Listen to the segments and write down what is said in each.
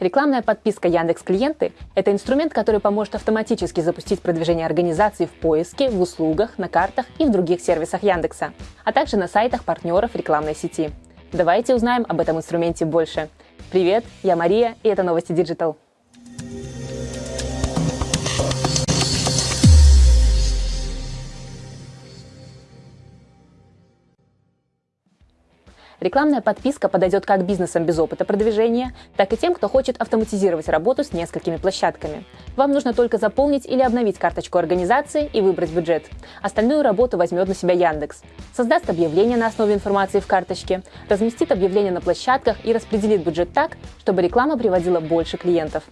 Рекламная подписка Яндекс Клиенты – это инструмент, который поможет автоматически запустить продвижение организации в поиске, в услугах, на картах и в других сервисах Яндекса, а также на сайтах партнеров рекламной сети. Давайте узнаем об этом инструменте больше. Привет, я Мария, и это новости Digital. Рекламная подписка подойдет как бизнесам без опыта продвижения, так и тем, кто хочет автоматизировать работу с несколькими площадками. Вам нужно только заполнить или обновить карточку организации и выбрать бюджет. Остальную работу возьмет на себя Яндекс. Создаст объявление на основе информации в карточке, разместит объявление на площадках и распределит бюджет так, чтобы реклама приводила больше клиентов.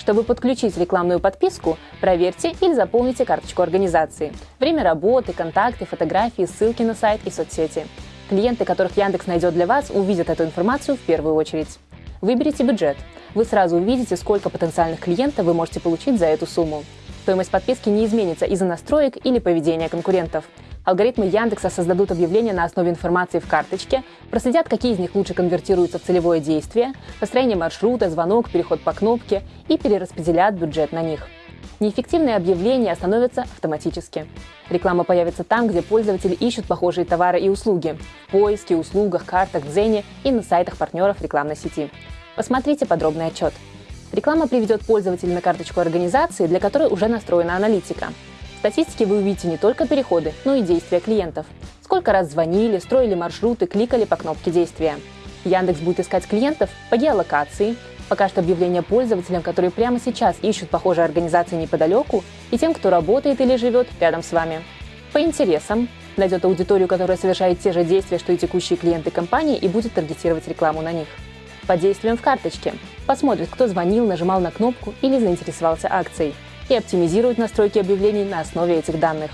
Чтобы подключить рекламную подписку, проверьте или заполните карточку организации. Время работы, контакты, фотографии, ссылки на сайт и соцсети. Клиенты, которых Яндекс найдет для вас, увидят эту информацию в первую очередь. Выберите бюджет. Вы сразу увидите, сколько потенциальных клиентов вы можете получить за эту сумму. Стоимость подписки не изменится из-за настроек или поведения конкурентов. Алгоритмы Яндекса создадут объявления на основе информации в карточке, проследят, какие из них лучше конвертируются в целевое действие, построение маршрута, звонок, переход по кнопке и перераспределят бюджет на них. Неэффективные объявления остановятся автоматически. Реклама появится там, где пользователи ищут похожие товары и услуги – в поиске, услугах, картах, дзене и на сайтах партнеров рекламной сети. Посмотрите подробный отчет. Реклама приведет пользователя на карточку организации, для которой уже настроена аналитика. В статистике вы увидите не только переходы, но и действия клиентов. Сколько раз звонили, строили маршруты, кликали по кнопке действия. Яндекс будет искать клиентов по геолокации, покажет объявления пользователям, которые прямо сейчас ищут похожие организации неподалеку, и тем, кто работает или живет рядом с вами. По интересам найдет аудиторию, которая совершает те же действия, что и текущие клиенты компании, и будет таргетировать рекламу на них. По действиям в карточке посмотрит, кто звонил, нажимал на кнопку или заинтересовался акцией, и оптимизирует настройки объявлений на основе этих данных.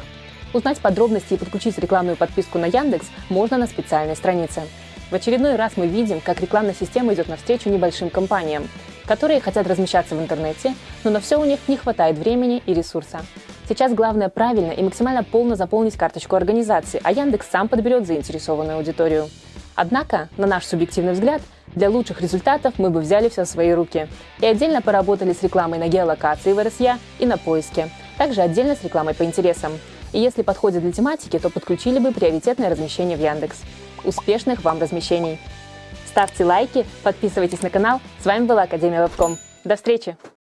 Узнать подробности и подключить рекламную подписку на Яндекс можно на специальной странице. В очередной раз мы видим, как рекламная система идет навстречу небольшим компаниям, которые хотят размещаться в интернете, но на все у них не хватает времени и ресурса. Сейчас главное правильно и максимально полно заполнить карточку организации, а Яндекс сам подберет заинтересованную аудиторию. Однако, на наш субъективный взгляд, для лучших результатов мы бы взяли все в свои руки и отдельно поработали с рекламой на геолокации в РСЯ и на поиске, также отдельно с рекламой по интересам. И если подходит для тематики, то подключили бы приоритетное размещение в Яндекс. Успешных вам размещений! Ставьте лайки, подписывайтесь на канал. С вами была Академия Вебком. До встречи!